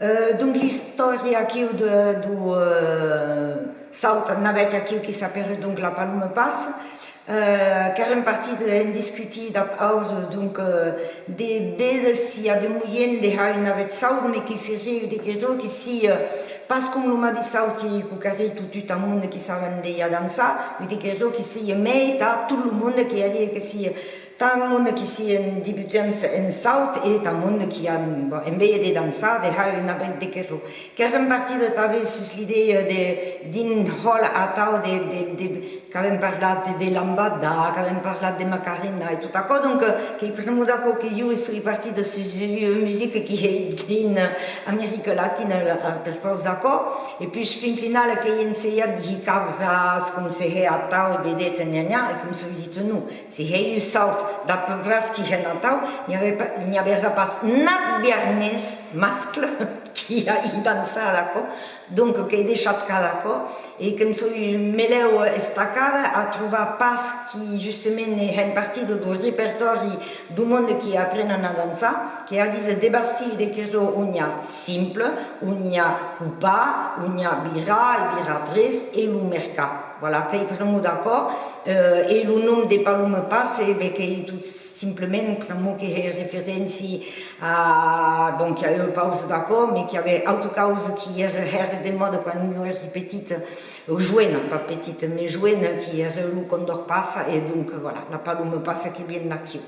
Uh, donc l'histoire do uh, South Navete aqui que s'appelle donc la Palme Passe uh, car une partie de discutir alors donc uh, de ver si avait moyen de faire une navette South mais qui serait de quelque qui si parce que l'homme di South qui coucarait tout, tout le monde qui savait déjà danser mais de quelque qui si mais tout le monde qui a dit que si tant monde qui si un débutant en South et tant monde qui a en vez de danser de une navette de chose car partie de t'avais sur l'idée de din hall à tau de, de, de, qui avait parlé de, de lambada, qui avait parlé de macarena et tout ça. Donc, qui primo d'accordo che io sono parti de cette musique qui est din Amérique latine per forza d'accordo. Et puis, fin finale, che io insegna di cabras, come se è a tau, e vi dite nu, se è io saut da cabras qui è a tau, il n'y avait pas nat biernes mascle qui a dansé, d'accord Donc, che è deixat d'accord et comme ça, meleu estacada a trouver pas qui justement est une partie du répertoire du monde qui apprend à danser, qui a dit des bastilles de où il y a simple, il y a coupa, il y a bira, biratrice et le mercat. Voilà, qui est vraiment d'accord. Euh, et le nom des palmes passe, ben, qui tout simplement vraiment qui est référence à, donc il y pause d'accord, mais qui avait autre cause qui est des modes quand nous étions petites, jeune, pas petite, mais jeune, qui est le condor passe, et donc voilà, la palme passe qui vient d'acquis.